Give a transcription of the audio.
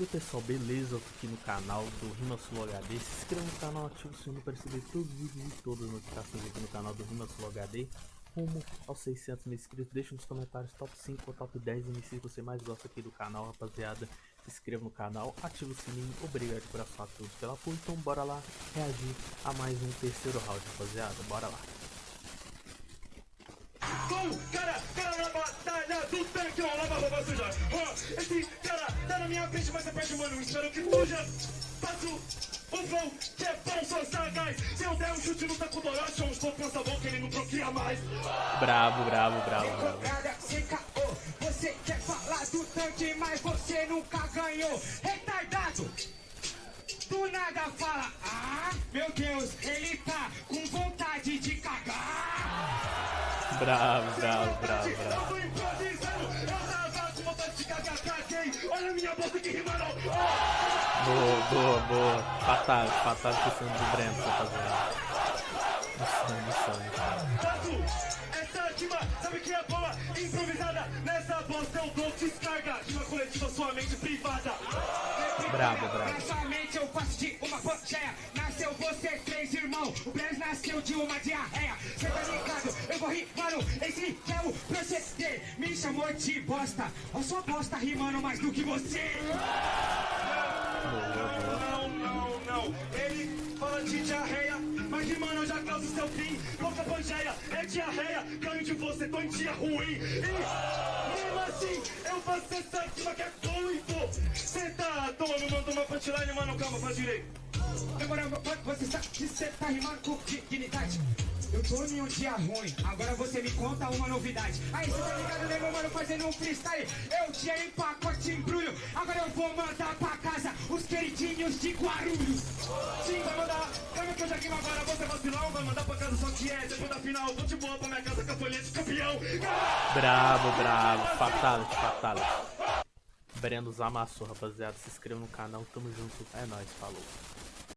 E pessoal, beleza? Eu tô aqui no canal do RimaSulo HD. Se inscreva no canal, ative o sininho para receber todos os vídeos e todas as notificações aqui no canal do RimaSulo HD. Rumo aos 600 mil inscritos. Deixa nos comentários top 5 ou top 10 MCs que você mais gosta aqui do canal, rapaziada. Se inscreva no canal, ative o sininho. Obrigado por a todos pela apoio. Então bora lá reagir a mais um terceiro round, rapaziada. Bora lá. cara, cara na batalha do tanque, ó, lava roupa suja. Ó, esse tá na minha frente, mas é perto, mano. Espero que fuja. Passo o flow, que é bom, sou sagaz. Se eu der um chute no taco do Orochi, um pouco pensa bom que ele não bloqueia mais. Bravo, bravo, bravo, bravo. Você quer falar do tanque, mas você nunca ganhou. Retardado! Do nada fala, ah, meu Deus, ele tá com vontade de cagar. Bravo, bravo, bravo, Eu bravo. Caguei. Olha a minha bolsa que rima não. Boa, boa, boa. Fatal, fatal questão do Breno, rapaziada. Insano, insano. Faço essa rima, sabe que é boa? Improvisada, nessa bosta eu dou descarga. Rima coletiva, sua mente privada. Bravo, bravo. Nessa mente eu faço de uma pangeia. Nasceu você, três irmão. O Blaze nasceu de uma diarreia. Cê tá ligado? Eu vou rimando. Esse que é o proceder. Me chamou de bosta. Eu sou bosta rimando mais do que você. Não, não, não. Ele fala de diarreia, mas rimando eu já causo seu fim. Boca pangeia, é diarreia. Ganho de você, tô em dia ruim. E mesmo assim, eu faço essa rima que é e. Cê tá à toa, não manda uma punchline, mano. Calma, faz direito. Agora você sabe que você tá rimando com dignidade. Eu tô em um dia ruim, agora você me conta uma novidade. Aí você tá ligado, né, meu mano, fazendo um freestyle. Eu tinha em pacote embrulho, agora eu vou mandar pra casa os queridinhos de Guarulhos. Sim, vai mandar. Lembra que eu já rimo agora, você vacilão. Vai mandar pra casa só que é. Depois da final, vou de boa pra minha casa de campeão. Bravo, bravo. Fatality, fatality. Brenos amassou, rapaziada. Se inscreva no canal. Tamo junto. É nóis, falou.